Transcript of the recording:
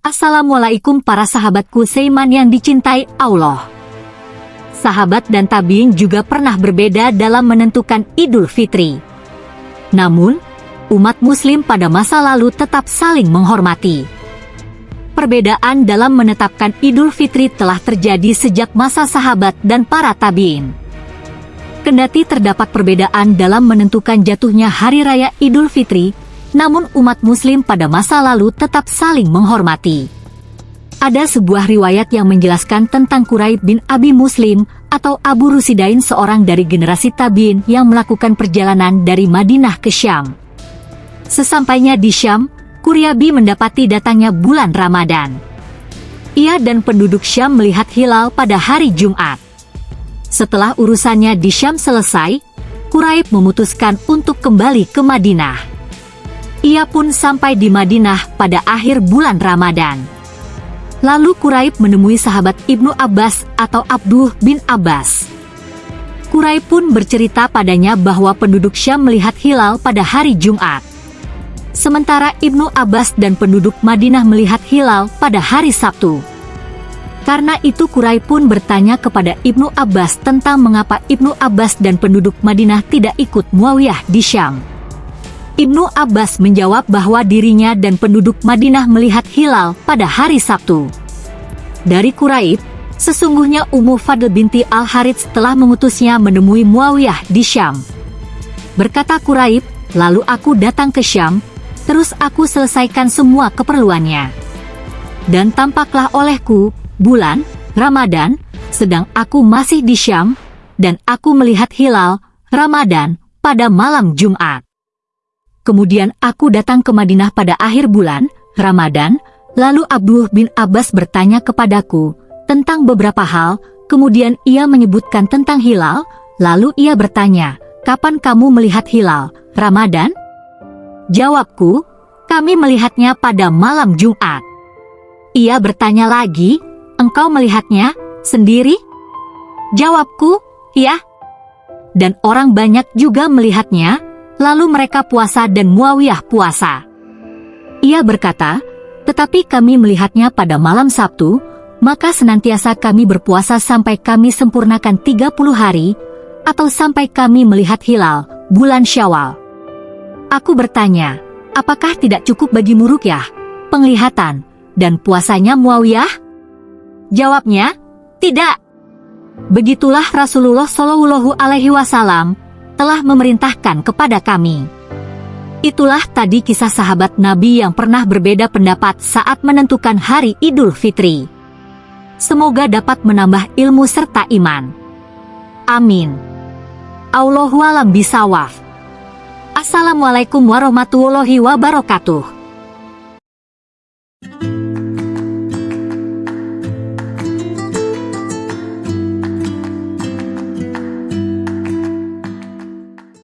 Assalamualaikum para sahabatku seiman yang dicintai Allah. Sahabat dan tabiin juga pernah berbeda dalam menentukan Idul Fitri. Namun, umat muslim pada masa lalu tetap saling menghormati. Perbedaan dalam menetapkan Idul Fitri telah terjadi sejak masa sahabat dan para tabiin. Kendati terdapat perbedaan dalam menentukan jatuhnya Hari Raya Idul Fitri, namun umat muslim pada masa lalu tetap saling menghormati. Ada sebuah riwayat yang menjelaskan tentang Quraib bin Abi Muslim atau Abu Rusidain seorang dari generasi Tabiin yang melakukan perjalanan dari Madinah ke Syam. Sesampainya di Syam, Kuryabi mendapati datangnya bulan Ramadan. Ia dan penduduk Syam melihat hilal pada hari Jumat. Setelah urusannya di Syam selesai, Quraib memutuskan untuk kembali ke Madinah. Ia pun sampai di Madinah pada akhir bulan Ramadan. Lalu Quraib menemui sahabat Ibnu Abbas atau Abduh bin Abbas. Quraib pun bercerita padanya bahwa penduduk Syam melihat hilal pada hari Jumat. Sementara Ibnu Abbas dan penduduk Madinah melihat hilal pada hari Sabtu. Karena itu Quraib pun bertanya kepada Ibnu Abbas tentang mengapa Ibnu Abbas dan penduduk Madinah tidak ikut Muawiyah di Syam. Ibnu Abbas menjawab bahwa dirinya dan penduduk Madinah melihat hilal pada hari Sabtu. Dari Quraib, sesungguhnya Ummu Fadl binti Al-Harits telah mengutusnya menemui Muawiyah di Syam. Berkata Quraib, lalu aku datang ke Syam, terus aku selesaikan semua keperluannya. Dan tampaklah olehku, bulan, Ramadan, sedang aku masih di Syam, dan aku melihat hilal, Ramadan, pada malam Jumat. Kemudian aku datang ke Madinah pada akhir bulan, Ramadan, lalu Abdullah bin Abbas bertanya kepadaku tentang beberapa hal, kemudian ia menyebutkan tentang hilal, lalu ia bertanya, kapan kamu melihat hilal, Ramadan? Jawabku, kami melihatnya pada malam Jumat. Ia bertanya lagi, engkau melihatnya sendiri? Jawabku, ya. Dan orang banyak juga melihatnya, Lalu mereka puasa dan Muawiyah puasa. Ia berkata, tetapi kami melihatnya pada malam Sabtu, maka senantiasa kami berpuasa sampai kami sempurnakan 30 hari, atau sampai kami melihat hilal, bulan syawal. Aku bertanya, apakah tidak cukup bagi Murukyah, penglihatan, dan puasanya Muawiyah? Jawabnya, tidak. Begitulah Rasulullah Shallallahu Alaihi Wasallam telah memerintahkan kepada kami. Itulah tadi kisah sahabat Nabi yang pernah berbeda pendapat saat menentukan hari Idul Fitri. Semoga dapat menambah ilmu serta iman. Amin. Allahualam bisawaf. Assalamualaikum warahmatullahi wabarakatuh.